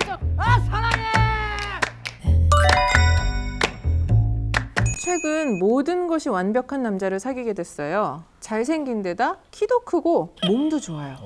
싶었어. 아 사랑해. 최근 모든 것이 완벽한 남자를 사귀게 됐어요. 잘생긴 데다 키도 크고 몸도 좋아요.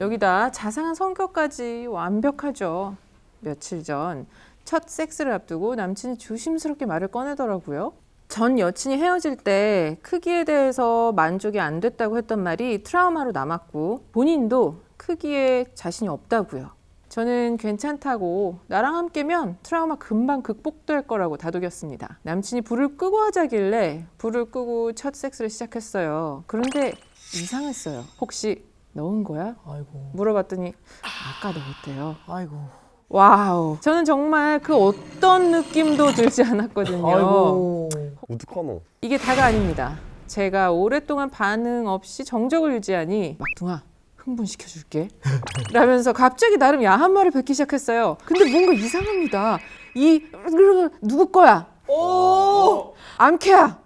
여기다 자상한 성격까지 완벽하죠. 며칠 전 첫 섹스를 앞두고 남친이 조심스럽게 말을 꺼내더라고요. 전 여친이 헤어질 때 크기에 대해서 만족이 안 됐다고 했던 말이 트라우마로 남았고 본인도 크기에 자신이 없다고요. 저는 괜찮다고 나랑 함께면 트라우마 금방 극복될 거라고 다독였습니다. 남친이 불을 끄고 하자길래 불을 끄고 첫 섹스를 시작했어요. 그런데 이상했어요. 혹시 넣은 거야? 아이고, 물어봤더니 아까 넣었대요. 아이고, wow. 저는 정말 그 어떤 느낌도 들지 않았거든요. 아이고. 우두커노. 이게 다가 아닙니다. 제가 오랫동안 반응 없이 정적을 유지하니 막둥아 흥분시켜줄게 라면서 갑자기 나름 야한 말을 뱉기 시작했어요. 근데 뭔가 이상합니다. 이 누구 거야? 오! 암캐야.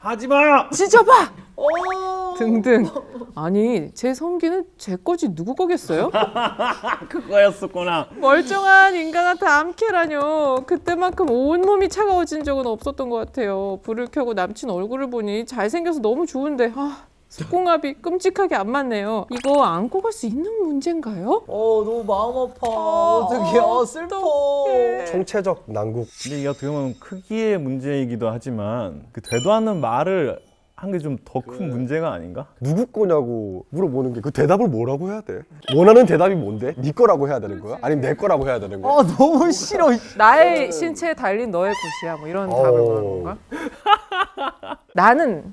하지마! 찢어봐. 오! 등등. 아니 제 성기는 제 거지 누구 거겠어요? 그거였었구나. 멀쩡한 인간한테 암캐라뇨. 그때만큼 온몸이 차가워진 적은 없었던 것 같아요. 불을 켜고 남친 얼굴을 보니 잘생겨서 너무 좋은데 아, 속궁합이 끔찍하게 안 맞네요. 이거 안고 갈 수 있는 문제인가요? 어, 너무 마음 아파. 어, 어떡해. 아, 슬퍼. 어떡해. 총체적 난국. 근데 이게 어떻게 보면 크기의 문제이기도 하지만 그 되도 않는 말을 한 게 좀 더 큰 문제가 아닌가? 누구 거냐고 물어보는 게 그 대답을 뭐라고 해야 돼? 원하는 대답이 뭔데? 네 거라고 해야 되는 거야? 아니면 내 거라고 해야 되는 거야? 아, 너무 싫어. 나의 신체에 달린 너의 곳이야. 뭐 이런 답을 어. 말하는 건가? 나는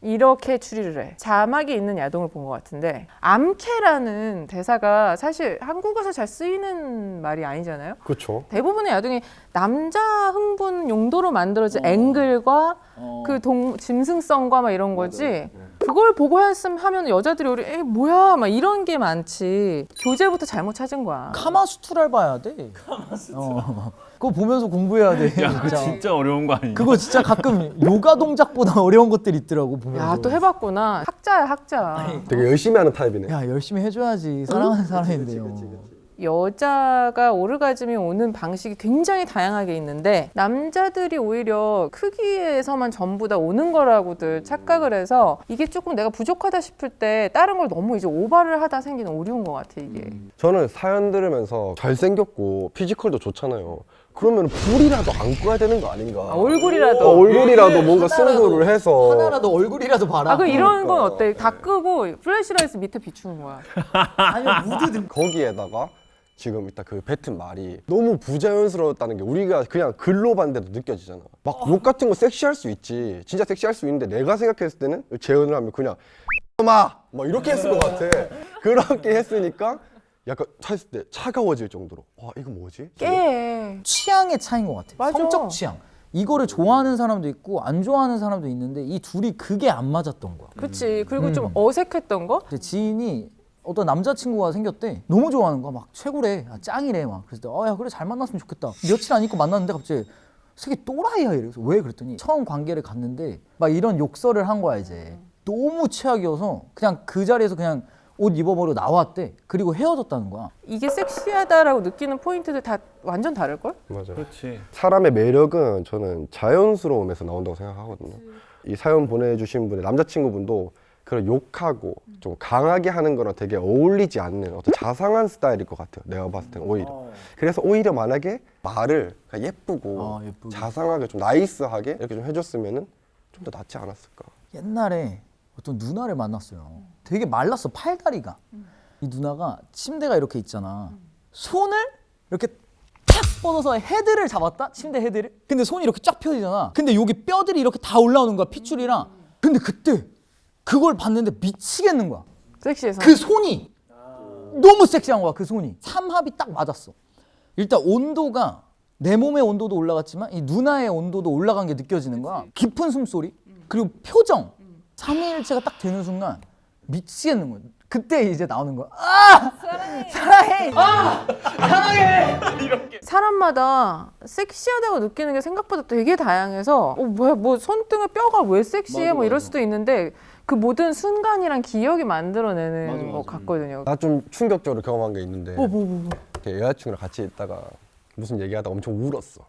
이렇게 추리를 해. 자막이 있는 야동을 본 것 같은데 암캐라는 대사가 사실 한국어서 잘 쓰이는 말이 아니잖아요. 그렇죠. 대부분의 야동이 남자 흥분 용도로 만들어진 앵글과 어. 그 동, 짐승성과 막 이런 거지. 그걸 보고 했음 하면 여자들이 우리 에 뭐야 막 이런 게 많지. 교재부터 잘못 찾은 거야. 카마수트라를 봐야 돼. 카마수트라. 어. 그거 보면서 공부해야 돼. 야, 그거 진짜 어려운 거 아니야? 그거 진짜 가끔 요가 동작보다 어려운 것들이 있더라고 보면서. 야 또 해봤구나. 학자야 학자. 되게 열심히 하는 타입이네. 야 열심히 해줘야지 사랑하는 사람인데요. 여자가 오르가즘이 오는 방식이 굉장히 다양하게 있는데 남자들이 오히려 크기에서만 전부 다 오는 거라고들 착각을 해서 이게 조금 내가 부족하다 싶을 때 다른 걸 너무 이제 오바를 하다 생기는 오류인 것 같아 이게. 저는 사연 들으면서 잘생겼고 physical도 좋잖아요. 그러면 불이라도 안 꺼야 되는 거 아닌가? 아, 얼굴이라도. 어, 얼굴이라도 뭔가 하나라도- 승부를 해서 하나라도 얼굴이라도 봐라. 아, 그 이런 건 그러니까. 어때? 다 끄고 flashlight 밑에 비추는 거야. 아니면 무드 등. 거기에다가 지금 이따 그 뱉은 말이 너무 부자연스러웠다는 게 우리가 그냥 글로 봤는데도 느껴지잖아. 막 욕 같은 거 섹시할 수 있지. 진짜 섹시할 수 있는데 내가 생각했을 때는 재현을 하면 그냥 마! 막 이렇게 했을 것 같아. 그렇게 했으니까 약간 했을 때 차가워질 정도로 와 이거 뭐지? 깨. 취향의 차이인 것 같아. 맞아. 성적 취향. 이거를 좋아하는 사람도 있고 안 좋아하는 사람도 있는데 이 둘이 그게 안 맞았던 거야. 그치. 그리고 음. 좀 어색했던 거? 지인이 어떤 남자친구가 생겼대. 너무 좋아하는 거야. 막 최고래. 아, 짱이래. 막. 그래서 어야 그래 잘 만났으면 좋겠다. 며칠 안 있고 만났는데 갑자기 새끼 또라이야 이래서 왜 그랬더니 처음 관계를 갔는데 막 이런 욕설을 한 거야 이제. 너무 최악이어서 그냥 그 자리에서 그냥 옷 입어버리고 나왔대. 그리고 헤어졌다는 거야. 이게 섹시하다라고 느끼는 포인트들 다 완전 다를걸? 맞아. 그렇지. 사람의 매력은 저는 자연스러움에서 나온다고 생각하거든요. 이 사연 보내주신 분의 남자친구분도 그런 욕하고 좀 강하게 하는 거랑 되게 어울리지 않는 어떤 자상한 스타일일 것 같아요. 내가 봤을 때는 오히려. 그래서 오히려 만약에 말을 그냥 예쁘고 아. 자상하게 좀 nice하게 이렇게 좀 해줬으면은 좀더 낫지 않았을까. 옛날에 어떤 누나를 만났어요. 되게 말랐어 팔다리가. 이 누나가 침대가 이렇게 있잖아. 손을 이렇게 탁 뻗어서 헤드를 잡았다. 침대 헤드를. 근데 손이 이렇게 쫙 펴지잖아. 근데 여기 뼈들이 이렇게 다 올라오는 거야 핏줄이랑. 근데 그때 그걸 봤는데 미치겠는 거야. 섹시해서. 그 손이. 너무 섹시한 거야 그 손이. 삼합이 딱 맞았어. 일단 온도가 내 몸의 온도도 올라갔지만 이 누나의 온도도 올라간 게 느껴지는 거야. 깊은 숨소리. 그리고 표정. 삼위일체가 딱 되는 순간 미치겠는 거야. 그때 이제 나오는 거야. 아! 사랑해. 아! 사람마다 섹시하다고 느끼는 게 생각보다 되게 다양해서 어, 뭐야 뭐 손등에 뼈가 왜 섹시해? 뭐 이럴 수도 있는데 그 모든 순간이랑 기억이 만들어내는 것 같거든요. 나 좀 충격적으로 경험한 게 있는데 뭐뭐 뭐. 뭐. 이렇게 여자친구랑 같이 있다가 무슨 얘기하다가 엄청 울었어.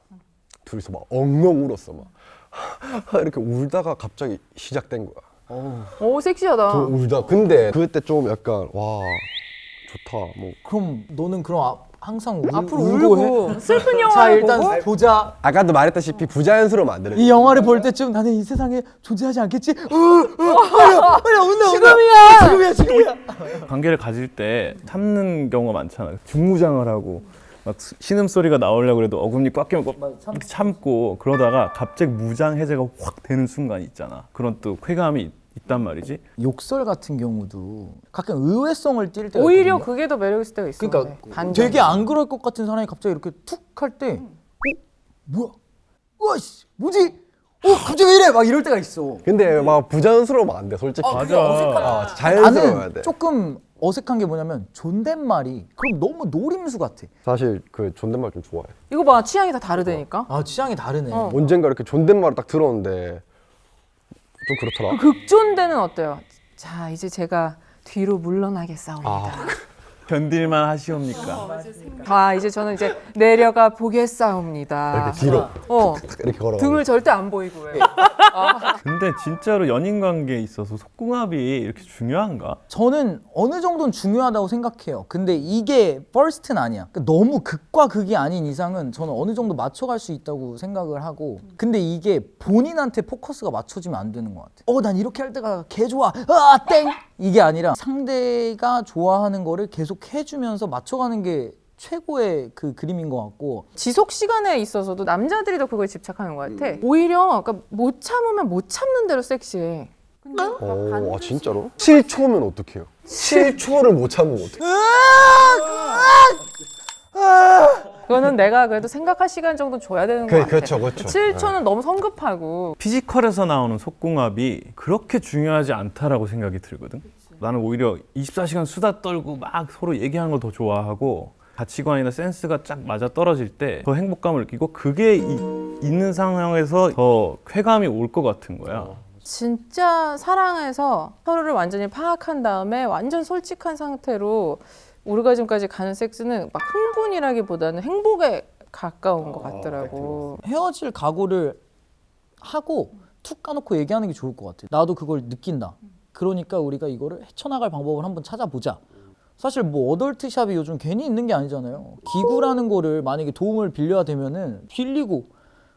둘이서 막 엉엉 울었어 막 이렇게 울다가 갑자기 시작된 거야. 오 섹시하다. 좀 울다. 근데 그때 좀 약간 와 좋다. 뭐 그럼 너는 그럼 아, 항상 울, 앞으로 울고 해? 슬픈 자 영화를 일단 보고 보자. 아까도 말했다시피 부자연스러우면 안 되는 이 영화를 볼 때쯤 나는 이 세상에 존재하지 않겠지? 으, 으, 아야, 아야, 온다, 지금이야! 지금이야, 지금이야. 관계를 가질 때 참는 경우가 많잖아. 중무장을 하고 막 신음 소리가 나오려고 그래도 어금니 꽉 끼면 참고 그러다가 갑자기 무장 해제가 확 되는 순간이 있잖아. 그런 또 쾌감이 있- 있단 말이지. 욕설 같은 경우도 가끔 의외성을 띌 때가 오히려 있거든요. 그게 더 매력 있을 때가 있어. 그러니까 네. 반전. 되게 안 그럴 것 같은 사람이 갑자기 이렇게 툭 할 때, 어, 뭐야, 와씨, 뭐지? 어, 갑자기 왜 이래? 막 이럴 때가 있어. 근데 막 부자연스러우면 안 돼, 솔직히. 맞아. 아, 자연스러워야 나는 돼. 조금 어색한 게 뭐냐면 존댓말이 그럼 너무 노림수 같아. 사실 그 존댓말 좀 좋아해. 이거 봐 취향이 다 다르다니까. 아 취향이 다르네. 어. 언젠가 이렇게 존댓말을 딱 들었는데 좀 그렇더라. 극존대는 어때요? 자 이제 제가 뒤로 물러나겠사옵니다. 아. 견딜만 하시옵니까? 아 이제 저는 이제 내려가 보겠사옵니다. 이렇게 뒤로 어 이렇게 걸어. 등을 절대 안 보이고 왜? 근데 진짜로 연인 관계에 있어서 속궁합이 이렇게 중요한가? 저는 어느 정도는 중요하다고 생각해요. 근데 이게 first는 아니야. 그러니까 너무 극과 극이 아닌 이상은 저는 어느 정도 맞춰갈 수 있다고 생각을 하고. 근데 이게 본인한테 포커스가 맞춰지면 안 되는 것 같아. 어, 난 이렇게 할 때가 개 좋아. 아, 땡! 이게 아니라 상대가 좋아하는 거를 계속 해주면서 맞춰가는 게 최고의 그 그림인 것 같고. 지속 시간에 있어서도 남자들이 더 그거에 집착하는 것 같아. 오히려 그러니까 못 참으면 못 참는 대로 섹시해. 근데 막 오, 반대로 아 진짜로? 7초면 어떡해요? 7초를 못 참으면 어떡해? 그거는 내가 그래도 생각할 시간 정도 줘야 되는 것 그, 같아. 그렇죠, 그렇죠. 7초는 너무 성급하고 피지컬에서 나오는 속궁합이 그렇게 중요하지 않다라고 생각이 들거든. 나는 오히려 24시간 수다 떨고 막 서로 얘기하는 걸 더 좋아하고 가치관이나 센스가 쫙 맞아 떨어질 때 더 행복감을 느끼고 그게 이- 있는 상황에서 더 쾌감이 올 것 같은 거야. 진짜 사랑해서 서로를 완전히 파악한 다음에 완전 솔직한 상태로 오르가즘까지 가는 섹스는 막 흥분이라기보다는 행복에 가까운 것 같더라고. 헤어질 각오를 하고 툭 까놓고 얘기하는 게 좋을 것 같아. 나도 그걸 느낀다. 그러니까 우리가 이거를 헤쳐나갈 방법을 한번 찾아보자. 사실 뭐 어덜트샵이 요즘 괜히 있는 게 아니잖아요. 기구라는 거를 만약에 도움을 빌려야 되면은 빌리고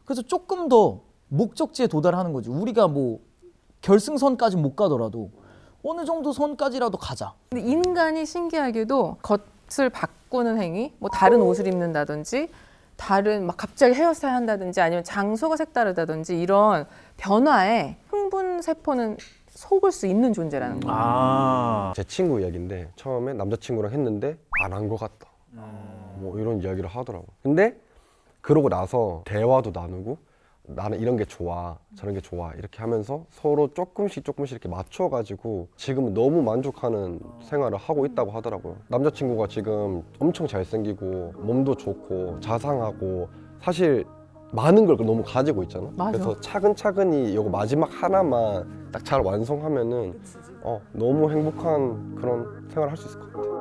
그래서 조금 더 목적지에 도달하는 거지. 우리가 뭐 결승선까지 못 가더라도 어느 정도 선까지라도 가자. 근데 인간이 신기하게도 겉을 바꾸는 행위, 뭐 다른 옷을 입는다든지 다른 막 갑자기 헤어스타일 한다든지 아니면 장소가 색다르다든지 이런 변화에 흥분 세포는 속을 수 있는 존재라는 거야. 아, 제 친구 이야기인데 처음에 남자친구랑 했는데 안 한 것 같다. 뭐 이런 이야기를 하더라고. 근데 그러고 나서 대화도 나누고 나는 이런 게 좋아, 저런 게 좋아 이렇게 하면서 서로 조금씩 조금씩 이렇게 맞춰가지고 지금은 너무 만족하는 생활을 하고 있다고 하더라고요. 남자친구가 지금 엄청 잘생기고 몸도 좋고 자상하고 사실 많은 걸 너무 가지고 있잖아. 맞아. 그래서 차근차근히 이거 마지막 하나만 딱 잘 완성하면은 어, 너무 행복한 그런 생활을 할 수 있을 것 같아.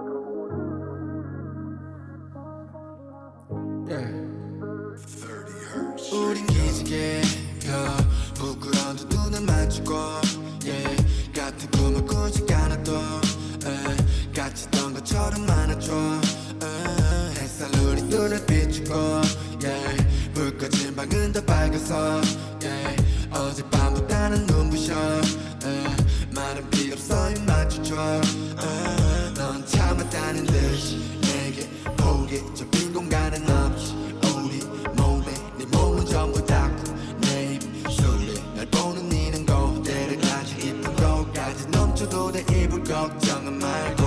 입 맞춰줘 uh, 넌 참았다는 듯이 내게 보게 좁힌 공간은 없이 우리 몸에 네 몸은 전부 닫고 내 입술에 날 보는 니는 고대를 가지 깊은 곳까지 넘쳐도 내 입을 걱정은 말고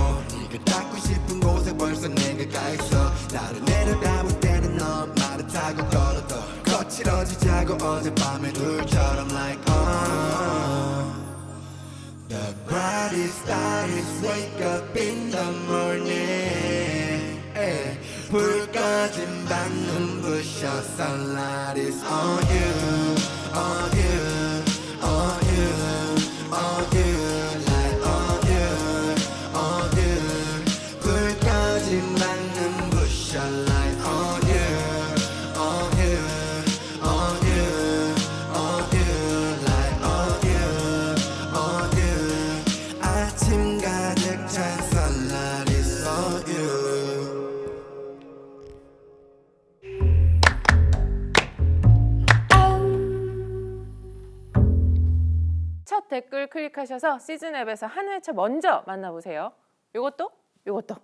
네가 닿고 싶은 곳에 벌써 내가 가 있어. 나를 내려다볼 때는 너 말을 타고 걸어도 거칠어지자고 어젯밤의 둘처럼 like oh The brightest star is wake up in the morning eh. 불 꺼진 방 눈부셔 sunlight is on you 댓글 클릭하셔서 시즌 앱에서 한 회차 먼저 만나보세요. 요것도 요것도